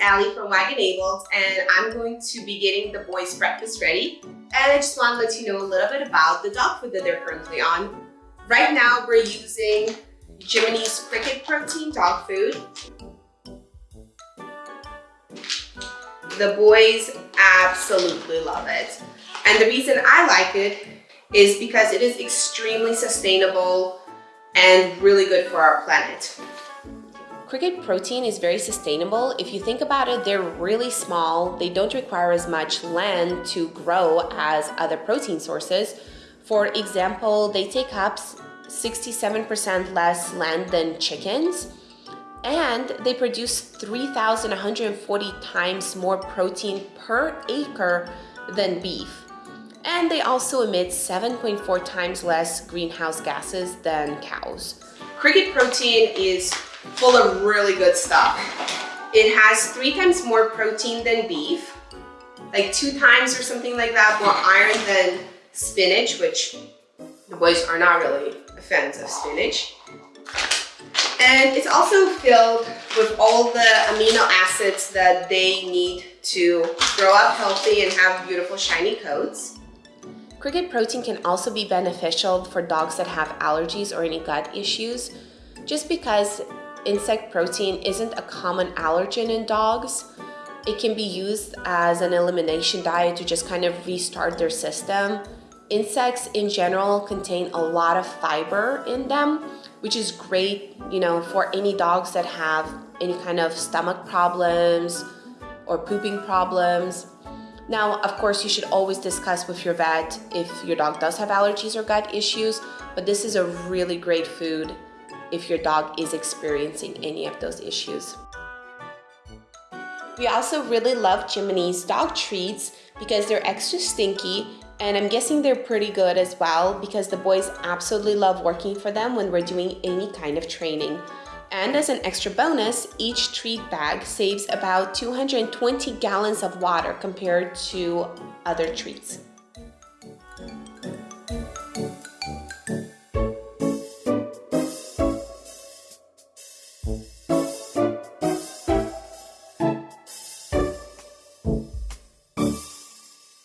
Allie from Wagonabled and I'm going to be getting the boys breakfast ready. And I just want to let you know a little bit about the dog food that they're currently on. Right now we're using Jiminy's Cricket Protein dog food. The boys absolutely love it. And the reason I like it is because it is extremely sustainable and really good for our planet. Cricket protein is very sustainable. If you think about it, they're really small. They don't require as much land to grow as other protein sources. For example, they take up 67% less land than chickens and they produce 3,140 times more protein per acre than beef. And they also emit 7.4 times less greenhouse gases than cows. Cricket protein is full of really good stuff. It has three times more protein than beef, like two times or something like that more iron than spinach, which the boys are not really fans of spinach. And it's also filled with all the amino acids that they need to grow up healthy and have beautiful shiny coats. Cricket protein can also be beneficial for dogs that have allergies or any gut issues. Just because insect protein isn't a common allergen in dogs, it can be used as an elimination diet to just kind of restart their system. Insects in general contain a lot of fiber in them, which is great, you know, for any dogs that have any kind of stomach problems or pooping problems. Now, of course, you should always discuss with your vet if your dog does have allergies or gut issues, but this is a really great food if your dog is experiencing any of those issues. We also really love Jiminy's dog treats because they're extra stinky and I'm guessing they're pretty good as well because the boys absolutely love working for them when we're doing any kind of training. And as an extra bonus, each treat bag saves about 220 gallons of water compared to other treats.